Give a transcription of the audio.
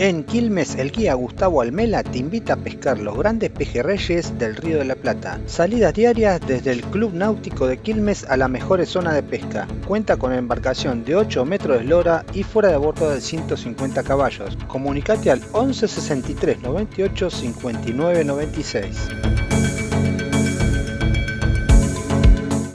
En Quilmes, el guía Gustavo Almela te invita a pescar los grandes pejerreyes del Río de la Plata. Salidas diarias desde el Club Náutico de Quilmes a la mejores zonas de pesca. Cuenta con embarcación de 8 metros de eslora y fuera de bordo de 150 caballos. Comunicate al 11 63 98 59 96.